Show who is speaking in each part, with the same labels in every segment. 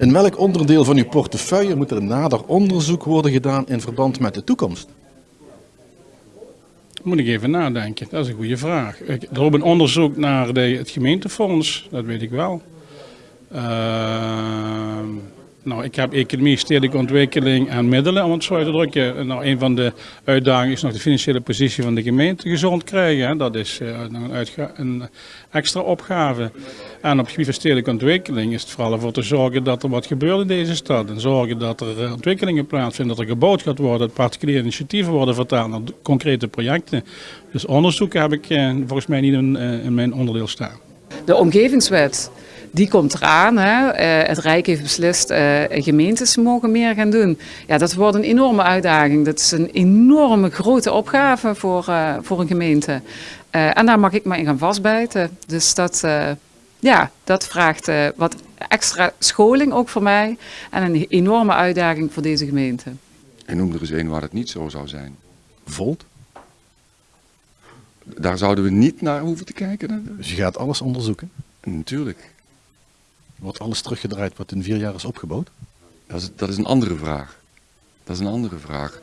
Speaker 1: In welk onderdeel van uw portefeuille moet er nader onderzoek worden gedaan in verband met de toekomst?
Speaker 2: Moet ik even nadenken, dat is een goede vraag. Ik- Er loopt een onderzoek naar de, het gemeentefonds, dat weet ik wel. Ehm, nou, ik heb economie, stedelijke ontwikkeling en middelen, om het zo uit te drukken. Nou, een van de uitdagingen is nog de financiële positie van de gemeente gezond krijgen. Hè. Dat is eh, een, extra opgave. En op het gebied van stedelijke ontwikkeling is het vooral ervoor te zorgen dat er wat gebeurt in deze stad. En zorgen dat er eh, ontwikkelingen plaatsvinden, dat er gebouwd gaat worden, dat particuliere initiatieven worden vertaald naar concrete projecten. Dus onderzoeken heb ik eh, volgens mij niet in, in mijn onderdeel staan.
Speaker 3: De omgevingswet, die komt eraan. Hè. Eh, het Rijk heeft beslist, eh gemeentes mogen meer gaan doen. Ja, dat wordt een enorme uitdaging. Dat is een enorme grote opgave voor, eh, voor een gemeente. Eh, en daar mag ik me in gaan vastbijten. Dus dat, eh, ja, dat vraagt eh, wat extra scholing ook voor mij. En een enorme uitdaging voor deze gemeente.
Speaker 4: En noem er eens een waar het niet zo zou zijn.
Speaker 1: Volt.
Speaker 4: Daar zouden we niet naar hoeven te kijken.
Speaker 1: Dus je gaat alles onderzoeken.
Speaker 4: Natuurlijk.
Speaker 1: Wordt alles teruggedraaid wat in vier jaar is opgebouwd?
Speaker 4: Dat is, dat is een andere vraag. Dat is een andere vraag.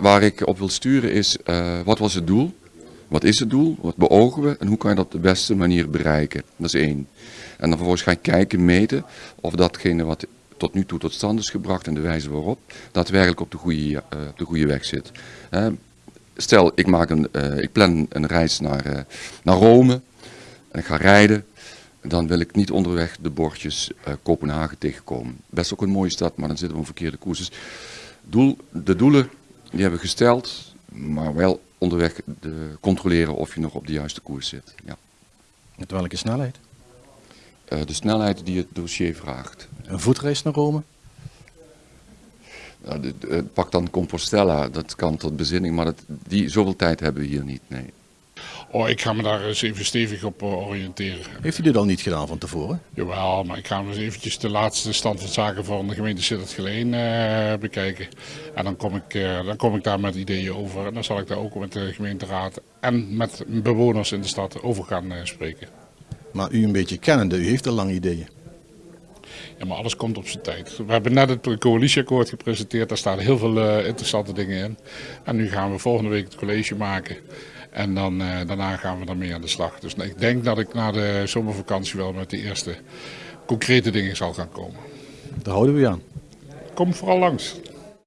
Speaker 4: Waar, ik op wil sturen is, eh, wat was het doel? Wat is het doel? Wat beogen we? En hoe kan je dat op de beste manier bereiken? Dat is één. En dan vervolgens ga je kijken, meten of datgene wat tot nu toe tot stand is gebracht en de wijze waarop, daadwerkelijk op de goede, eh, de goede weg zit. Stel, ik, maak een, eh, ik plan een reis naar, naar Rome en ik ga rijden. Dan wil ik niet onderweg de bordjes eh, Kopenhagen tegenkomen. Best ook een mooie stad, maar dan zitten we op een verkeerde koers. Dus doel, de doelen die hebben we gesteld, maar wel onderweg de, controleren of je nog op de juiste koers zit. Ja.
Speaker 1: Met welke snelheid?
Speaker 4: Eh, de snelheid die het dossier vraagt.
Speaker 1: Een voetreis naar Rome?
Speaker 4: Nou, de- de- pak dan Compostela, dat kan tot bezinning, maar dat, die, zoveel tijd hebben we hier niet. Nee.
Speaker 5: Oh, ik ga me daar eens even stevig op eh, oriënteren.
Speaker 1: Heeft u dit al niet gedaan van tevoren?
Speaker 5: Jawel, maar ik ga eens eventjes de laatste stand van zaken van de gemeente Sittard Geleen eh, bekijken. En dan kom, ik, eh, dan kom ik daar met ideeën over. En dan zal ik daar ook met de gemeenteraad en met bewoners in de stad over gaan spreken.
Speaker 1: Maar u een beetje kennende, u heeft al lang ideeën.
Speaker 5: Ja, maar alles komt op zijn tijd. We hebben net het coalitieakkoord gepresenteerd. Daar staan heel veel interessante dingen in. En nu gaan we volgende week het college maken. En dan, eh, daarna gaan we daarmee aan de slag. Dus ik denk dat ik na de zomervakantie wel met de eerste concrete dingen zal gaan komen.
Speaker 1: Daar houden we aan.
Speaker 5: Kom vooral langs.